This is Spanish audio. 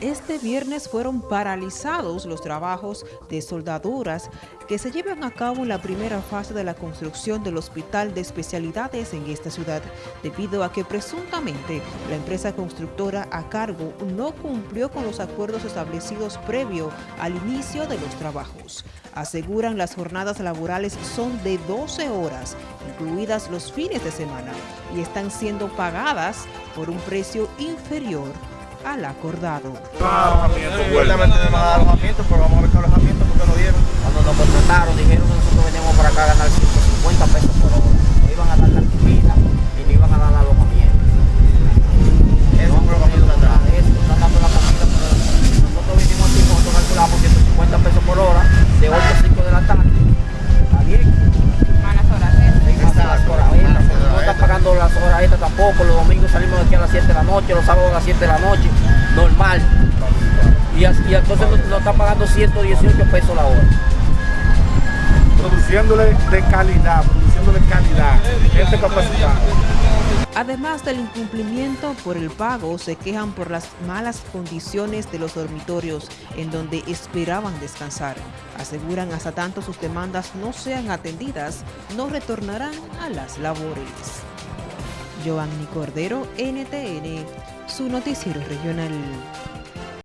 Este viernes fueron paralizados los trabajos de soldaduras que se llevan a cabo en la primera fase de la construcción del Hospital de Especialidades en esta ciudad, debido a que presuntamente la empresa constructora a cargo no cumplió con los acuerdos establecidos previo al inicio de los trabajos. Aseguran las jornadas laborales son de 12 horas, incluidas los fines de semana, y están siendo pagadas por un precio inferior al acordado. Cuando nos contrataron dijeron que nosotros veníamos para acá a ganar 150 pesos por iban a dar la tampoco. Los domingos salimos de aquí a las 7 de la noche, los sábados a las 7 de la noche, normal. Y, entonces nos, nos están pagando 118 pesos la hora. Produciéndole de calidad, produciéndole calidad, gente capacitada. Además del incumplimiento por el pago, se quejan por las malas condiciones de los dormitorios en donde esperaban descansar. Aseguran hasta tanto sus demandas no sean atendidas, no retornarán a las labores. Giovanni Cordero, NTN, su noticiero regional.